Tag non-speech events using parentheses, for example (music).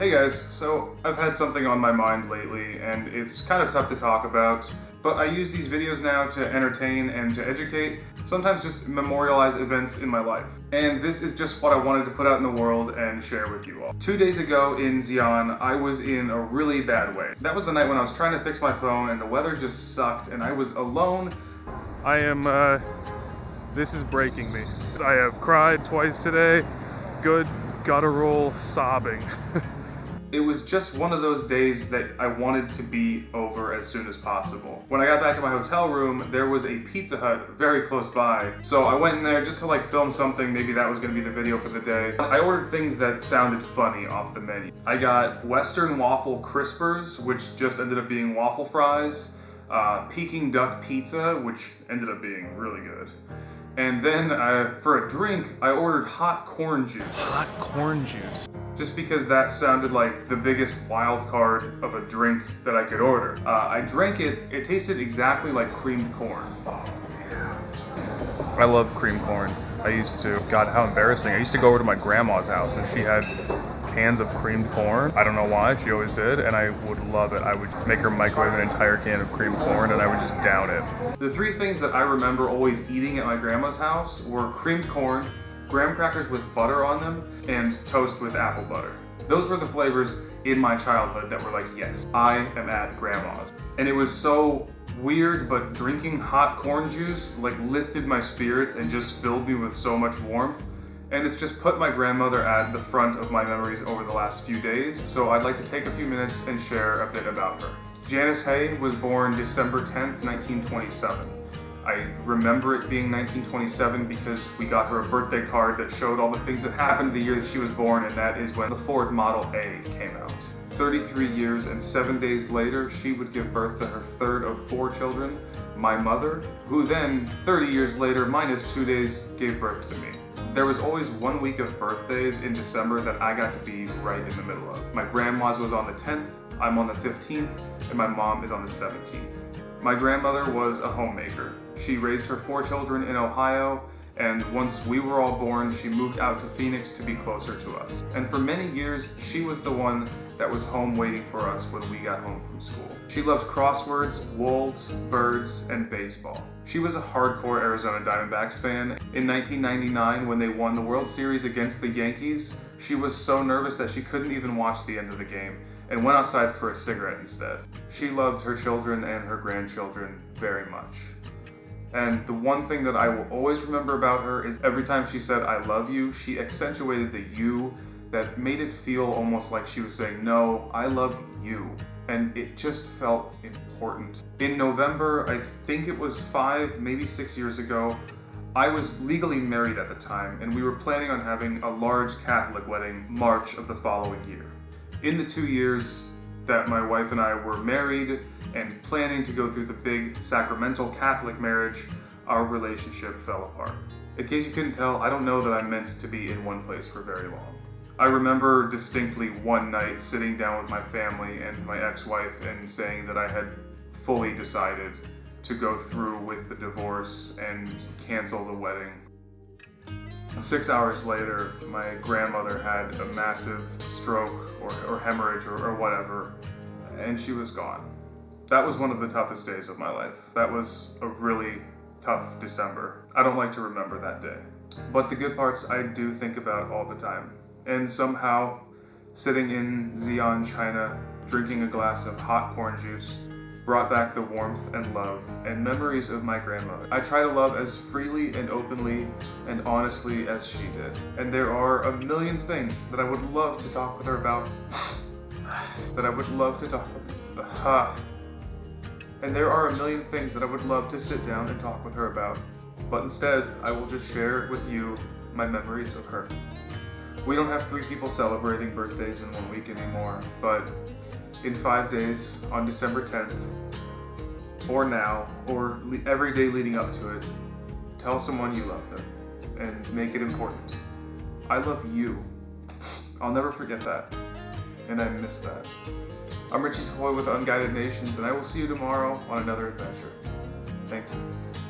Hey guys, so I've had something on my mind lately and it's kind of tough to talk about, but I use these videos now to entertain and to educate, sometimes just memorialize events in my life. And this is just what I wanted to put out in the world and share with you all. Two days ago in Xi'an, I was in a really bad way. That was the night when I was trying to fix my phone and the weather just sucked and I was alone. I am, uh, this is breaking me. I have cried twice today, good guttural sobbing. (laughs) It was just one of those days that I wanted to be over as soon as possible. When I got back to my hotel room, there was a Pizza Hut very close by. So I went in there just to like film something, maybe that was gonna be the video for the day. I ordered things that sounded funny off the menu. I got Western Waffle Crispers, which just ended up being waffle fries, uh, Peking Duck Pizza, which ended up being really good. And then uh, for a drink, I ordered hot corn juice. Hot corn juice just because that sounded like the biggest wild card of a drink that I could order. Uh, I drank it, it tasted exactly like creamed corn. Oh yeah. I love creamed corn. I used to, God, how embarrassing. I used to go over to my grandma's house and she had cans of creamed corn. I don't know why, she always did, and I would love it. I would make her microwave an entire can of creamed corn and I would just down it. The three things that I remember always eating at my grandma's house were creamed corn, graham crackers with butter on them, and toast with apple butter. Those were the flavors in my childhood that were like, yes, I am at grandma's. And it was so weird, but drinking hot corn juice like lifted my spirits and just filled me with so much warmth. And it's just put my grandmother at the front of my memories over the last few days, so I'd like to take a few minutes and share a bit about her. Janice Hay was born December 10th, 1927. I remember it being 1927 because we got her a birthday card that showed all the things that happened the year that she was born, and that is when the Ford Model A came out. 33 years and seven days later, she would give birth to her third of four children, my mother, who then, 30 years later, minus two days, gave birth to me. There was always one week of birthdays in December that I got to be right in the middle of. My grandma's was on the 10th, I'm on the 15th, and my mom is on the 17th. My grandmother was a homemaker. She raised her four children in Ohio, and once we were all born, she moved out to Phoenix to be closer to us. And for many years, she was the one that was home waiting for us when we got home from school. She loved crosswords, wolves, birds, and baseball. She was a hardcore Arizona Diamondbacks fan. In 1999, when they won the World Series against the Yankees, she was so nervous that she couldn't even watch the end of the game and went outside for a cigarette instead. She loved her children and her grandchildren very much. And the one thing that I will always remember about her is every time she said, I love you, she accentuated the you that made it feel almost like she was saying, no, I love you. And it just felt important. In November, I think it was five, maybe six years ago, I was legally married at the time, and we were planning on having a large Catholic wedding March of the following year. In the two years that my wife and I were married and planning to go through the big sacramental Catholic marriage, our relationship fell apart. In case you couldn't tell, I don't know that I'm meant to be in one place for very long. I remember distinctly one night sitting down with my family and my ex-wife and saying that I had fully decided to go through with the divorce and cancel the wedding Six hours later, my grandmother had a massive stroke or, or hemorrhage or, or whatever, and she was gone. That was one of the toughest days of my life. That was a really tough December. I don't like to remember that day. But the good parts I do think about all the time. And somehow, sitting in Xi'an, China, drinking a glass of hot corn juice, brought back the warmth and love and memories of my grandmother. I try to love as freely and openly and honestly as she did. And there are a million things that I would love to talk with her about. That I would love to talk with her. And there are a million things that I would love to sit down and talk with her about. But instead, I will just share with you my memories of her. We don't have three people celebrating birthdays in one week anymore, but in five days on December 10th, or now, or every day leading up to it, tell someone you love them and make it important. I love you. I'll never forget that, and I miss that. I'm Richie Sequoia with Unguided Nations, and I will see you tomorrow on another adventure. Thank you.